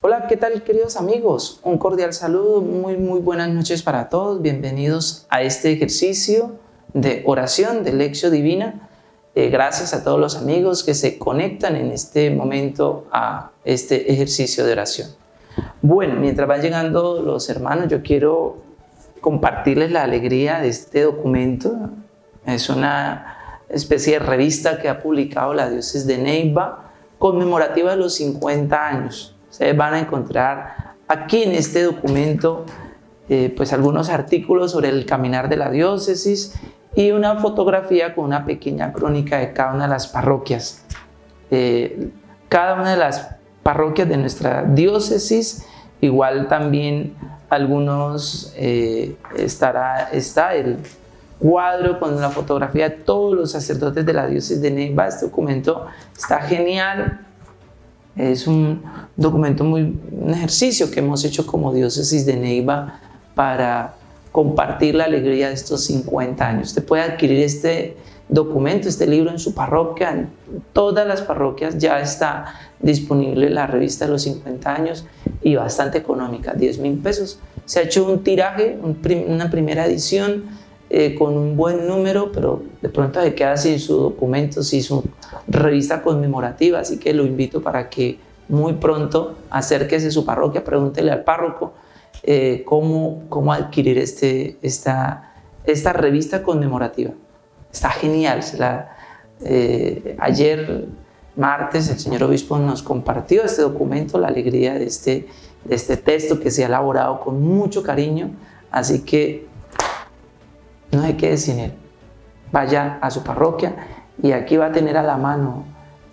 Hola, ¿qué tal queridos amigos? Un cordial saludo, muy muy buenas noches para todos. Bienvenidos a este ejercicio de oración de Lección Divina. Eh, gracias a todos los amigos que se conectan en este momento a este ejercicio de oración. Bueno, mientras van llegando los hermanos, yo quiero compartirles la alegría de este documento. Es una especie de revista que ha publicado la diócesis de Neiva conmemorativa de los 50 años. Ustedes van a encontrar aquí en este documento eh, pues algunos artículos sobre el caminar de la diócesis y una fotografía con una pequeña crónica de cada una de las parroquias. Eh, cada una de las parroquias de nuestra diócesis, igual también algunos, eh, estará, está el cuadro con la fotografía de todos los sacerdotes de la diócesis de Neiva. Este documento está genial. Es un documento muy, un ejercicio que hemos hecho como diócesis de Neiva para compartir la alegría de estos 50 años. Usted puede adquirir este documento, este libro en su parroquia, en todas las parroquias ya está disponible la revista de los 50 años y bastante económica, 10 mil pesos. Se ha hecho un tiraje, una primera edición eh, con un buen número, pero de pronto se queda sin su documento, sin su revista conmemorativa, así que lo invito para que muy pronto acérquese a su parroquia, pregúntele al párroco eh, cómo, cómo adquirir este, esta, esta revista conmemorativa. Está genial. Eh, ayer, martes, el señor obispo nos compartió este documento, la alegría de este, de este texto que se ha elaborado con mucho cariño. Así que no hay que sin él. Vaya a su parroquia y aquí va a tener a la mano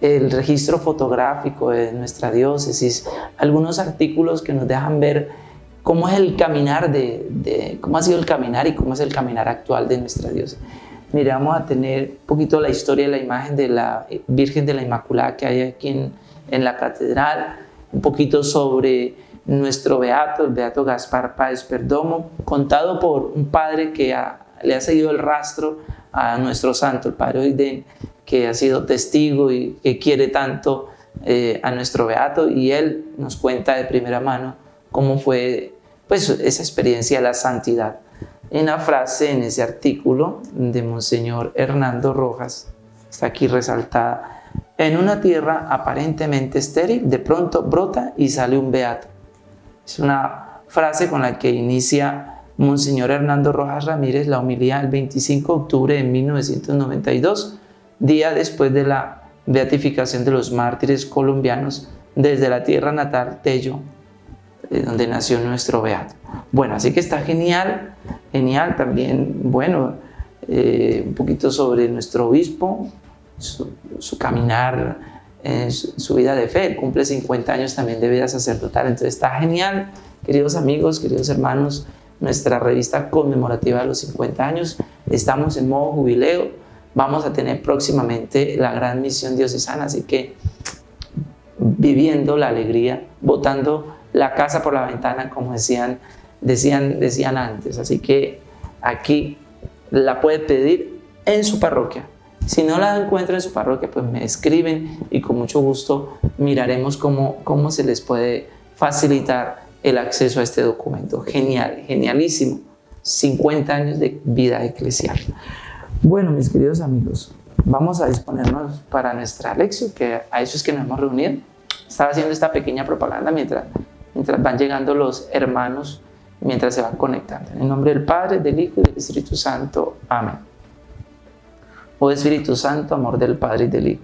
el registro fotográfico de nuestra diócesis, algunos artículos que nos dejan ver cómo es el caminar de, cómo ha sido el caminar y cómo es el caminar actual de nuestra diócesis. Mire, vamos a tener un poquito la historia de la imagen de la Virgen de la Inmaculada que hay aquí en, en la catedral, un poquito sobre nuestro beato, el beato Gaspar Páez Perdomo, contado por un padre que ha, le ha seguido el rastro a nuestro santo, el Padre Oiden, que ha sido testigo y que quiere tanto eh, a nuestro Beato y él nos cuenta de primera mano cómo fue pues, esa experiencia de la santidad. En una frase en ese artículo de Monseñor Hernando Rojas, está aquí resaltada, en una tierra aparentemente estéril, de pronto brota y sale un beato. Es una frase con la que inicia Monseñor Hernando Rojas Ramírez la humilía el 25 de octubre de 1992, día después de la beatificación de los mártires colombianos desde la tierra natal Tello, de donde nació nuestro beato. Bueno, así que está genial, genial. También, bueno, eh, un poquito sobre nuestro obispo, su, caminar, eh, su, vida de fe, cumple 50 años también de vida sacerdotal, entonces está genial, queridos amigos, queridos hermanos, nuestra revista conmemorativa de los 50 años. Estamos en modo jubileo, vamos a tener próximamente la gran misión diocesana, así que viviendo la alegría, botando la casa por la ventana, como decían, decían, decían antes. Así que aquí la puede pedir en su parroquia. Si no la encuentra en su parroquia, pues me escriben y con mucho gusto miraremos cómo, cómo se les puede facilitar el acceso a este documento. Genial, genialísimo. 50 años de vida eclesial. Bueno, mis queridos amigos, vamos a disponernos para nuestra lección, que a eso es que nos hemos reunido. Estaba haciendo esta pequeña propaganda mientras, mientras van llegando los hermanos, mientras se van conectando. En el nombre del Padre, del Hijo y del Espíritu Santo. Amén. Oh Espíritu Santo, amor del Padre y del Hijo,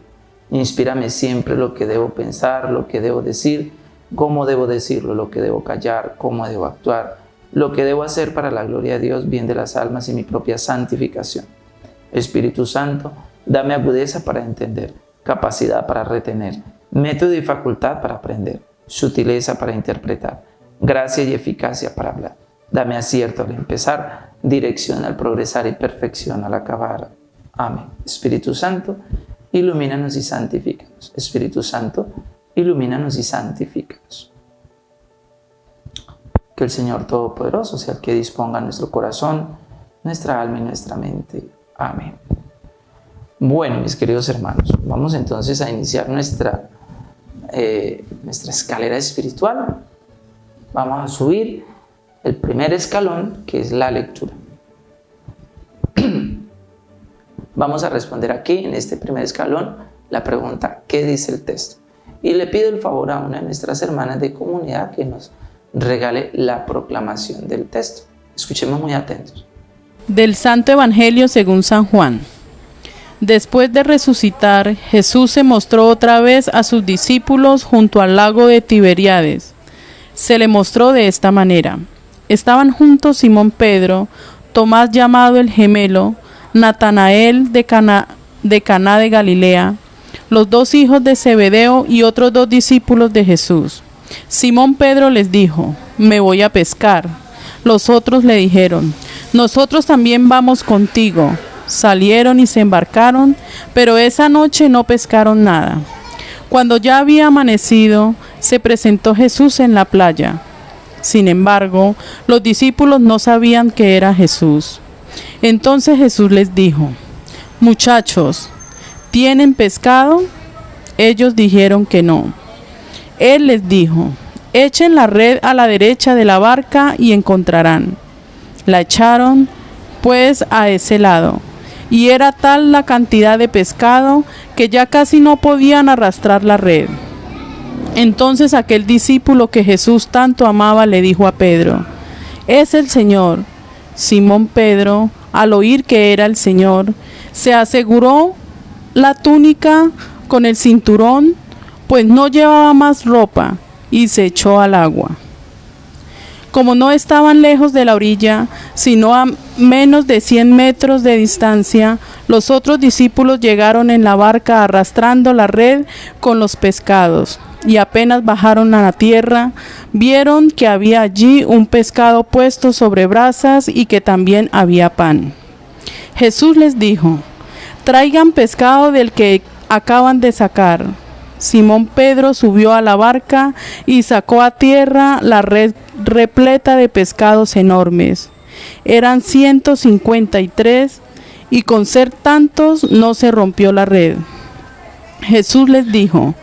inspírame siempre lo que debo pensar, lo que debo decir, cómo debo decirlo, lo que debo callar, cómo debo actuar, lo que debo hacer para la gloria de Dios, bien de las almas y mi propia santificación. Espíritu Santo, dame agudeza para entender, capacidad para retener, método y facultad para aprender, sutileza para interpretar, gracia y eficacia para hablar. Dame acierto al empezar, dirección al progresar y perfección al acabar. Amén. Espíritu Santo, ilumínanos y santifícanos. Espíritu Santo, ilumínanos y santifícanos. Que el Señor Todopoderoso sea el que disponga nuestro corazón, nuestra alma y nuestra mente. Amén. Bueno, mis queridos hermanos, vamos entonces a iniciar nuestra eh, nuestra escalera espiritual. Vamos a subir el primer escalón, que es la lectura. Vamos a responder aquí, en este primer escalón, la pregunta, ¿qué dice el texto? Y le pido el favor a una de nuestras hermanas de comunidad que nos regale la proclamación del texto. Escuchemos muy atentos. Del Santo Evangelio según San Juan. Después de resucitar, Jesús se mostró otra vez a sus discípulos junto al lago de Tiberíades. Se le mostró de esta manera. Estaban juntos Simón Pedro, Tomás llamado el gemelo, Natanael de Cana de, Caná de Galilea, los dos hijos de Zebedeo y otros dos discípulos de Jesús. Simón Pedro les dijo, me voy a pescar. Los otros le dijeron, nosotros también vamos contigo salieron y se embarcaron, pero esa noche no pescaron nada. Cuando ya había amanecido, se presentó Jesús en la playa. Sin embargo, los discípulos no sabían que era Jesús. Entonces Jesús les dijo, Muchachos, ¿tienen pescado? Ellos dijeron que no. Él les dijo, Echen la red a la derecha de la barca y encontrarán. La echaron, pues, a ese lado y era tal la cantidad de pescado que ya casi no podían arrastrar la red. Entonces aquel discípulo que Jesús tanto amaba le dijo a Pedro, es el Señor. Simón Pedro, al oír que era el Señor, se aseguró la túnica con el cinturón, pues no llevaba más ropa, y se echó al agua. Como no estaban lejos de la orilla, sino a menos de 100 metros de distancia, los otros discípulos llegaron en la barca arrastrando la red con los pescados. Y apenas bajaron a la tierra, vieron que había allí un pescado puesto sobre brasas y que también había pan. Jesús les dijo, traigan pescado del que acaban de sacar. Simón Pedro subió a la barca y sacó a tierra la red repleta de pescados enormes. Eran 153 y con ser tantos no se rompió la red. Jesús les dijo,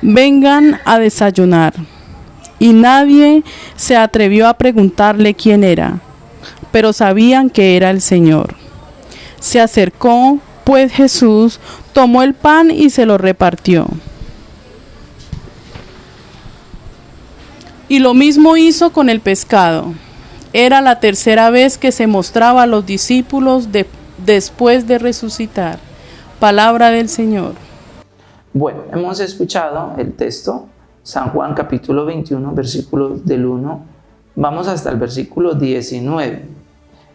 vengan a desayunar. Y nadie se atrevió a preguntarle quién era, pero sabían que era el Señor. Se acercó, pues Jesús tomó el pan y se lo repartió Y lo mismo hizo con el pescado. Era la tercera vez que se mostraba a los discípulos después de resucitar. Palabra del Señor. Bueno, hemos escuchado el texto, San Juan capítulo 21, versículo del 1. Vamos hasta el versículo 19.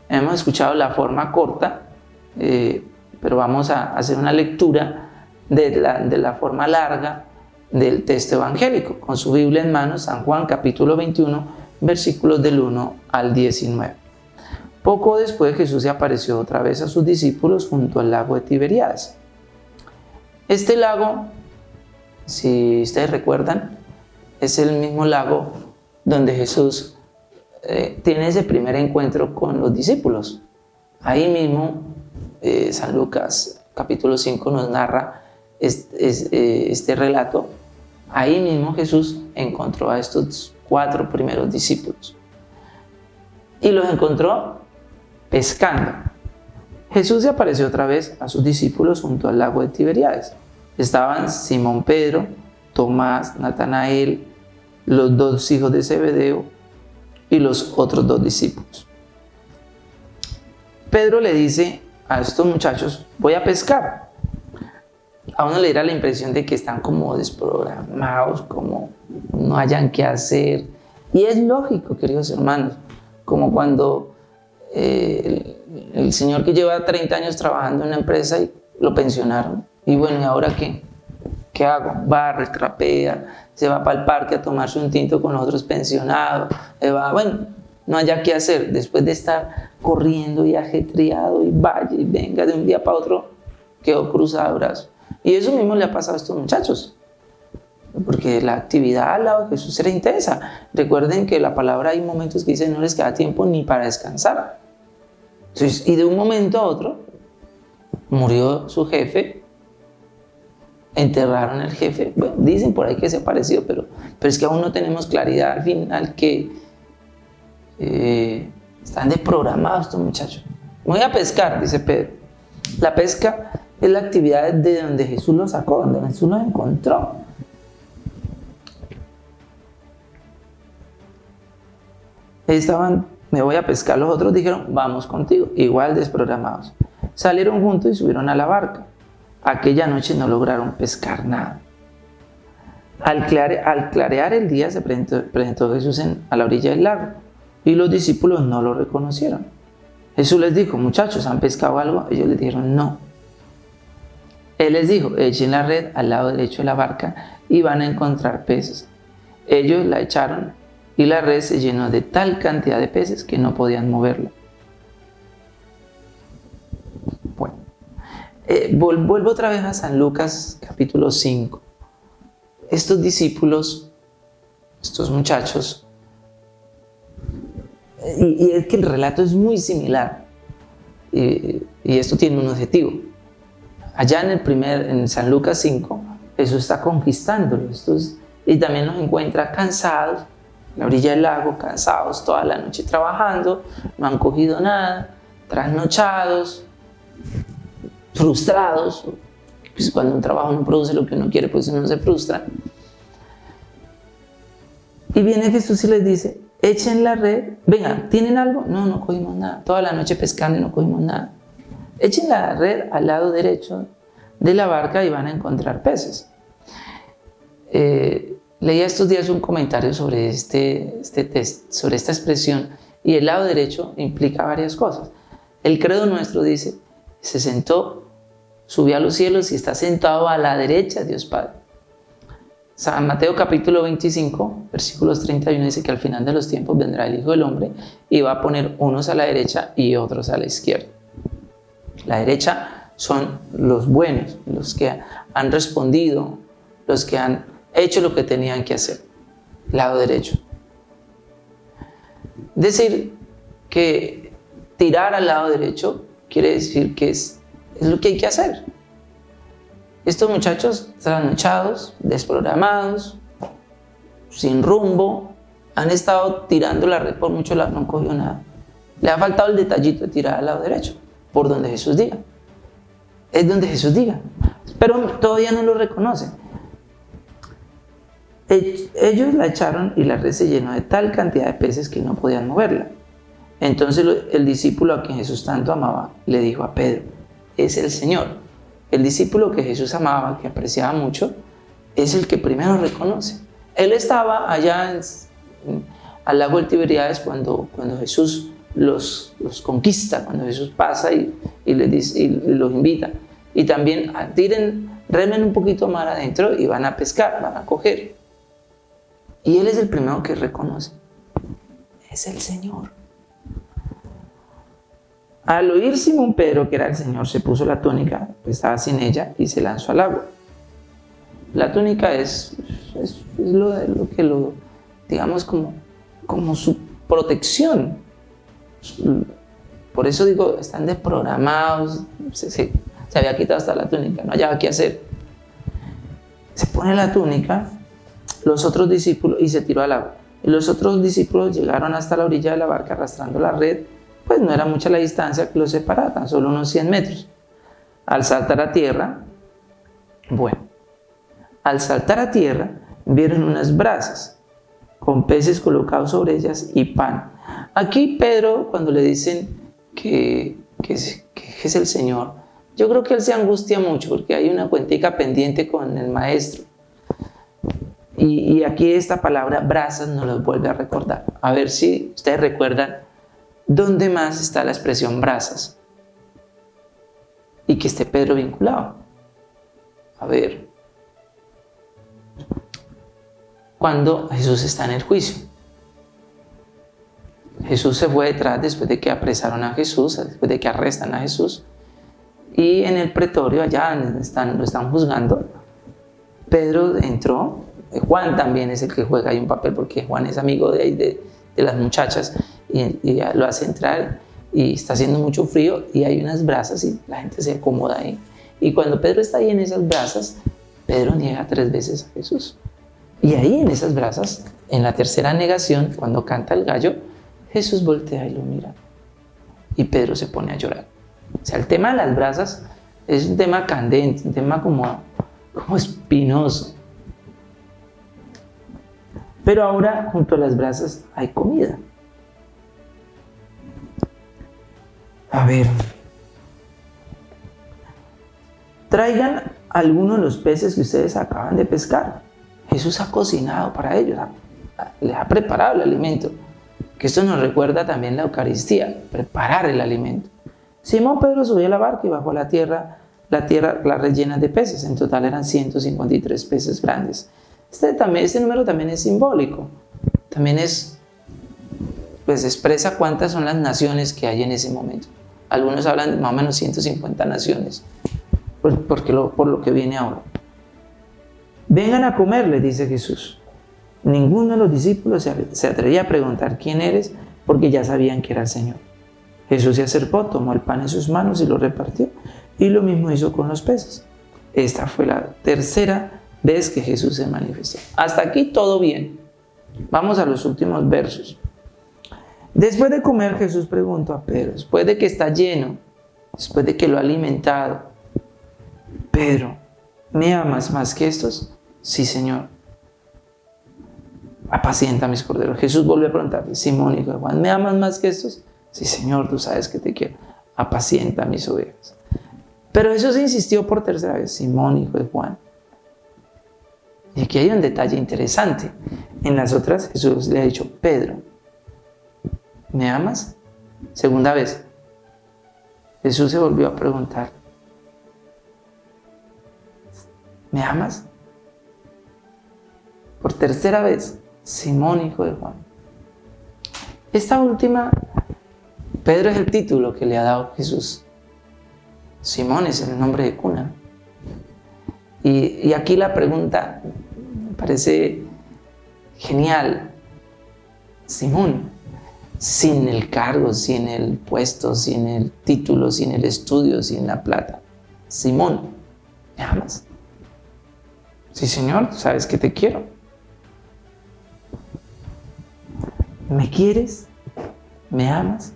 Hemos escuchado la forma corta, eh, pero vamos a hacer una lectura de la, de la forma larga del texto evangélico, con su Biblia en mano, San Juan capítulo 21, versículos del 1 al 19. Poco después Jesús se apareció otra vez a sus discípulos junto al lago de Tiberíades. Este lago, si ustedes recuerdan, es el mismo lago donde Jesús eh, tiene ese primer encuentro con los discípulos. Ahí mismo eh, San Lucas capítulo 5 nos narra este, este relato, ahí mismo Jesús encontró a estos cuatro primeros discípulos. Y los encontró pescando. Jesús se apareció otra vez a sus discípulos junto al lago de Tiberíades. Estaban Simón Pedro, Tomás, Natanael, los dos hijos de Zebedeo y los otros dos discípulos. Pedro le dice a estos muchachos, voy a pescar a uno le da la impresión de que están como desprogramados, como no hayan qué hacer. Y es lógico, queridos hermanos, como cuando eh, el, señor que lleva 30 años trabajando en una empresa y lo pensionaron. Y bueno, ¿y ahora qué? ¿Qué hago? Barre, trapea, se va para el parque a tomarse un tinto con otros pensionados, va, bueno, no haya qué hacer después de estar corriendo y ajetreado y vaya y venga de un día para otro, quedó cruzado de brazos. Y eso mismo le ha pasado a estos muchachos. Porque la actividad al lado de Jesús era intensa. Recuerden que la palabra hay momentos que dice no les queda tiempo ni para descansar. y de un momento a otro murió su jefe, enterraron al jefe. Bueno, dicen por ahí que se ha parecido, pero, pero es que aún no tenemos claridad al final que eh, están desprogramados estos muchachos. Voy a pescar, dice Pedro. La pesca es la actividad de donde Jesús los sacó, donde Jesús los encontró. Estaban, me voy a pescar, los otros dijeron, vamos contigo, igual desprogramados. Salieron juntos y subieron a la barca. Aquella noche no lograron pescar nada. Al, clarear el día se presentó, Jesús a la orilla del lago y los discípulos no lo reconocieron. Jesús les dijo, muchachos, ¿han pescado algo? Ellos les dijeron, no. Él les dijo, echen la red al lado derecho de la barca y van a encontrar peces. Ellos la echaron y la red se llenó de tal cantidad de peces que no podían moverla. Bueno, eh, vuelvo otra vez a San Lucas capítulo 5. Estos discípulos, estos muchachos, y, es que el relato es muy similar, y, esto tiene un objetivo Allá en el primer, en San Lucas 5, Jesús está conquistándolos y también nos encuentra cansados, en la orilla del lago, cansados toda la noche trabajando, no han cogido nada, trasnochados, frustrados. Pues cuando un trabajo no produce lo que uno quiere, pues uno se frustra. Y viene Jesús y les dice, echen la red, vengan, ¿tienen algo? No, no cogimos nada. Toda la noche pescando y no cogimos nada. Echen la red al lado derecho de la barca y van a encontrar peces. Eh, leía estos días un comentario sobre, este, este sobre esta expresión y el lado derecho implica varias cosas. El credo nuestro dice, se sentó, subió a los cielos y está sentado a la derecha de Dios Padre. San Mateo capítulo 25, versículos 31 dice que al final de los tiempos vendrá el Hijo del Hombre y va a poner unos a la derecha y otros a la izquierda. La derecha son los buenos, los que han respondido, los que han hecho lo que tenían que hacer. Lado derecho. Decir que tirar al lado derecho quiere decir que es, es lo que hay que hacer. Estos muchachos trasnochados, desprogramados, sin rumbo, han estado tirando la red por mucho lado, no cogió nada. Le ha faltado el detallito de tirar al lado derecho por donde Jesús diga. Es donde Jesús diga. Pero todavía no lo reconocen. Ellos la echaron y la red se llenó de tal cantidad de peces que no podían moverla. Entonces el discípulo a quien Jesús tanto amaba le dijo a Pedro, es el Señor. El discípulo que Jesús amaba, que apreciaba mucho, es el que primero reconoce. Él estaba allá al lago Tiberíades cuando, cuando Jesús los, los conquista cuando Jesús pasa y, y, les dice, y los invita. Y también ah, tiren, remen un poquito más adentro y van a pescar, van a coger. Y Él es el primero que reconoce. Es el Señor. Al oír Simón Pedro que era el Señor, se puso la túnica, pues estaba sin ella, y se lanzó al agua. La túnica es, es, lo, que lo, digamos, como, como su protección, por eso digo, están desprogramados, se, había quitado hasta la túnica, no hallaba qué hacer. Se pone la túnica, los otros discípulos, y se tiró al agua. Y los otros discípulos llegaron hasta la orilla de la barca arrastrando la red, pues no era mucha la distancia que los separaba, tan solo unos 100 metros. Al saltar a tierra, bueno, al saltar a tierra, vieron unas brasas con peces colocados sobre ellas y pan Aquí Pedro, cuando le dicen que, es, el Señor, yo creo que él se angustia mucho porque hay una cuentica pendiente con el maestro. Y, aquí esta palabra brasas nos lo vuelve a recordar. A ver si ustedes recuerdan dónde más está la expresión brasas. Y que esté Pedro vinculado. A ver. Cuando Jesús está en el juicio. Jesús se fue detrás después de que apresaron a Jesús, después de que arrestan a Jesús. Y en el pretorio, allá están, lo están juzgando, Pedro entró. Juan también es el que juega ahí un papel porque Juan es amigo de, de, de las muchachas y, lo hace entrar y está haciendo mucho frío y hay unas brasas y la gente se acomoda ahí. Y cuando Pedro está ahí en esas brasas, Pedro niega tres veces a Jesús. Y ahí en esas brasas, en la tercera negación, cuando canta el gallo, Jesús voltea y lo mira. Y Pedro se pone a llorar. O sea, el tema de las brasas es un tema candente, un tema como, como espinoso. Pero ahora junto a las brasas hay comida. A ver. Traigan algunos de los peces que ustedes acaban de pescar. Jesús ha cocinado para ellos, les ha preparado el alimento. Que esto nos recuerda también la Eucaristía, preparar el alimento. Simón Pedro subió a la barca y bajó a la tierra, la tierra la rellena de peces. En total eran 153 peces grandes. Este, también, este número también es simbólico. También es, pues expresa cuántas son las naciones que hay en ese momento. Algunos hablan de más o menos 150 naciones, porque lo, por lo que viene ahora. Vengan a comer, le dice Jesús. Ninguno de los discípulos se atrevía a preguntar quién eres, porque ya sabían que era el Señor. Jesús se acercó, tomó el pan en sus manos y lo repartió. Y lo mismo hizo con los peces. Esta fue la tercera vez que Jesús se manifestó. Hasta aquí todo bien. Vamos a los últimos versos. Después de comer, Jesús preguntó a Pedro, después de que está lleno, después de que lo ha alimentado, Pedro, ¿me amas más que estos? Sí, Señor. Apacienta mis corderos. Jesús volvió a preguntarle, Simón, hijo de Juan, ¿me amas más que estos? Sí, Señor, tú sabes que te quiero. Apacienta mis ovejas. Pero Jesús insistió por tercera vez, Simón, hijo de Juan. Y aquí hay un detalle interesante. En las otras Jesús le ha dicho, Pedro, ¿me amas? Segunda vez. Jesús se volvió a preguntar, ¿me amas? Por tercera vez, Simón, hijo de Juan. Esta última, Pedro es el título que le ha dado Jesús. Simón es el nombre de cuna. Y, y aquí la pregunta parece genial. Simón, sin el cargo, sin el puesto, sin el título, sin el estudio, sin la plata. Simón, ¿me amas? Sí, Señor, sabes que te quiero. ¿Me quieres? ¿Me amas?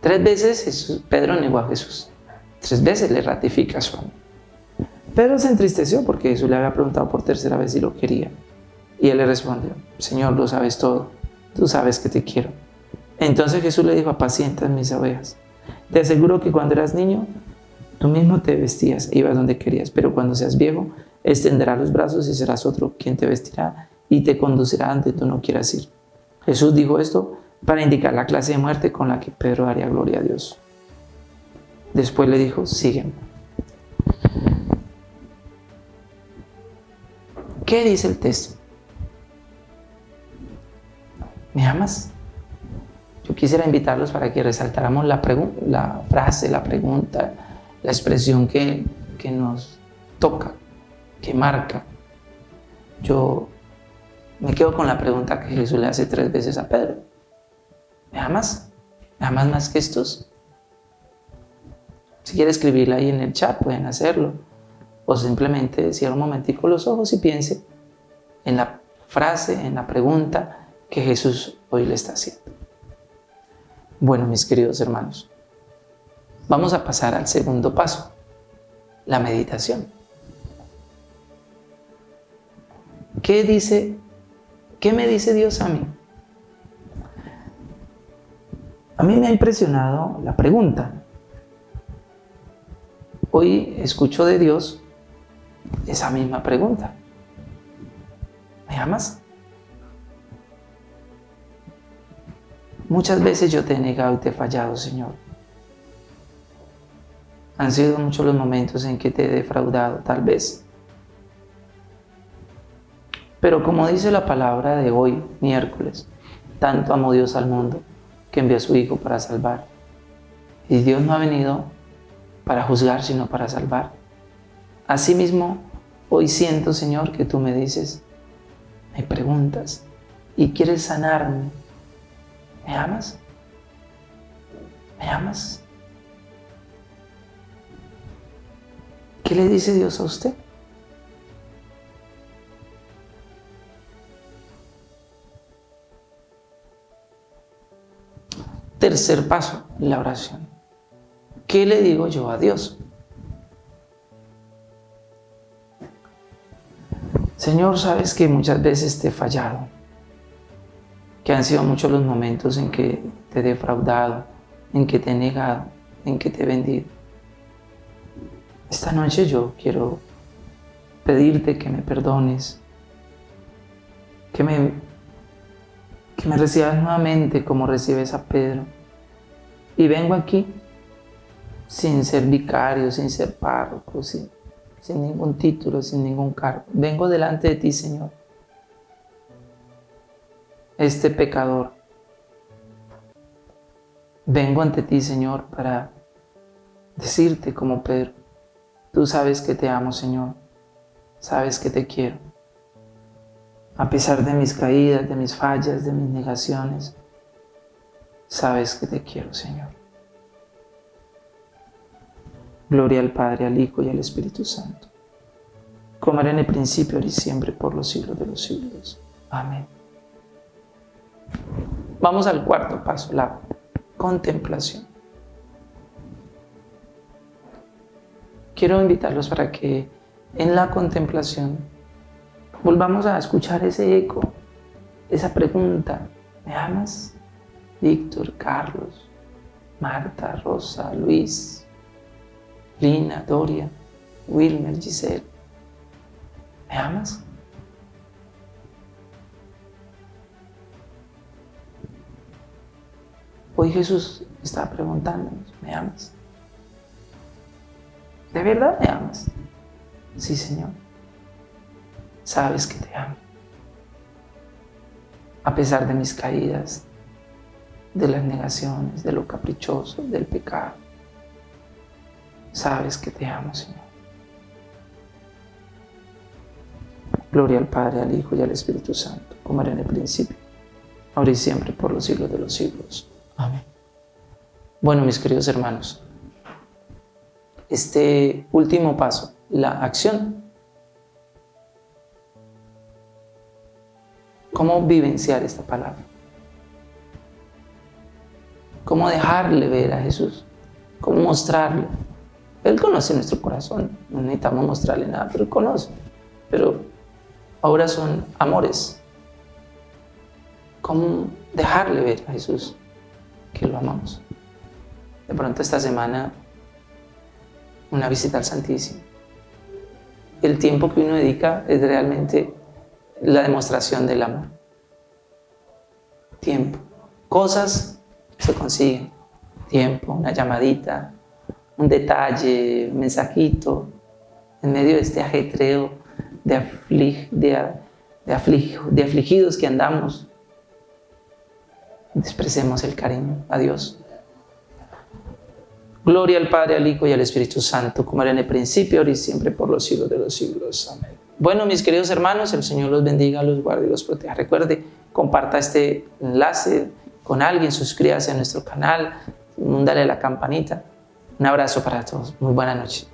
Tres veces Pedro negó a Jesús. Tres veces le ratifica su amor. Pedro se entristeció porque Jesús le había preguntado por tercera vez si lo quería. Y él le respondió, Señor, lo sabes todo, tú sabes que te quiero. Entonces Jesús le dijo, apacienta mis ovejas. Te aseguro que cuando eras niño, tú mismo te vestías e ibas donde querías, pero cuando seas viejo, extenderás los brazos y serás otro quien te vestirá y te conducirá donde tú no quieras ir. Jesús dijo esto para indicar la clase de muerte con la que Pedro daría gloria a Dios. Después le dijo, sígueme. ¿Qué dice el texto? ¿Me amas? Yo quisiera invitarlos para que resaltáramos la, frase, la pregunta, la expresión que, que nos toca, que marca. Yo me quedo con la pregunta que Jesús le hace tres veces a Pedro. ¿Me amas? ¿Me amas más que estos? Si quiere escribirla ahí en el chat, pueden hacerlo. O simplemente cierra un momentico los ojos y piense en la frase, en la pregunta que Jesús hoy le está haciendo. Bueno, mis queridos hermanos, vamos a pasar al segundo paso, la meditación. ¿Qué dice, qué me dice Dios a mí? A mí me ha impresionado la pregunta. Hoy escucho de Dios esa misma pregunta. ¿Me amas? Muchas veces yo te he negado y te he fallado, Señor. Han sido muchos los momentos en que te he defraudado, tal vez. Pero como dice la palabra de hoy, miércoles, tanto amó Dios al mundo que envió a su Hijo para salvar. Y Dios no ha venido para juzgar, sino para salvar. Asimismo, hoy siento, Señor, que tú me dices, me preguntas y quieres sanarme ¿Me amas? ¿Me amas? ¿Qué le dice Dios a usted? Tercer paso, la oración. ¿Qué le digo yo a Dios? Señor, sabes que muchas veces te he fallado, que han sido muchos los momentos en que te he defraudado, en que te he negado, en que te he vendido. Esta noche yo quiero pedirte que me perdones, que me que me recibas nuevamente como recibes a Pedro. Y vengo aquí sin ser vicario, sin ser párroco, sin, sin ningún título, sin ningún cargo. Vengo delante de ti, Señor. Este pecador. Vengo ante ti, Señor, para decirte como Pedro, tú sabes que te amo, Señor. Sabes que te quiero a pesar de mis caídas, de mis fallas, de mis negaciones, sabes que te quiero, Señor. Gloria al Padre, al Hijo y al Espíritu Santo, como era en el principio, ahora y siempre, por los siglos de los siglos. Amén. Vamos al cuarto paso, la contemplación. Quiero invitarlos para que en la contemplación volvamos a escuchar ese eco, esa pregunta. ¿Me amas? Víctor, Carlos, Marta, Rosa, Luis, Lina, Doria, Wilmer, Giselle. ¿Me amas? Hoy Jesús está preguntándonos, ¿me amas? ¿De verdad me amas? Sí, Señor sabes que te amo. A pesar de mis caídas, de las negaciones, de lo caprichoso, del pecado, sabes que te amo, Señor. Gloria al Padre, al Hijo y al Espíritu Santo, como era en el principio, ahora y siempre, por los siglos de los siglos. Amén. Bueno, mis queridos hermanos, este último paso, la acción cómo vivenciar esta palabra. Cómo dejarle ver a Jesús. Cómo mostrarle. Él conoce nuestro corazón. No necesitamos mostrarle nada, pero Él conoce. Pero ahora son amores. Cómo dejarle ver a Jesús que lo amamos. De pronto esta semana una visita al Santísimo. El tiempo que uno dedica es realmente la demostración del amor. Tiempo. Cosas se consiguen. Tiempo, una llamadita, un detalle, mensajito, en medio de este ajetreo de, de, de afligidos que andamos. Expresemos el cariño a Dios. Gloria al Padre, al Hijo y al Espíritu Santo, como era en el principio, ahora y siempre, por los siglos de los siglos. Amén. Bueno, mis queridos hermanos, el Señor los bendiga, los guarde y los proteja. Recuerde, comparta este enlace con alguien, suscríbase a nuestro canal, dale la campanita. Un abrazo para todos. Muy buena noche.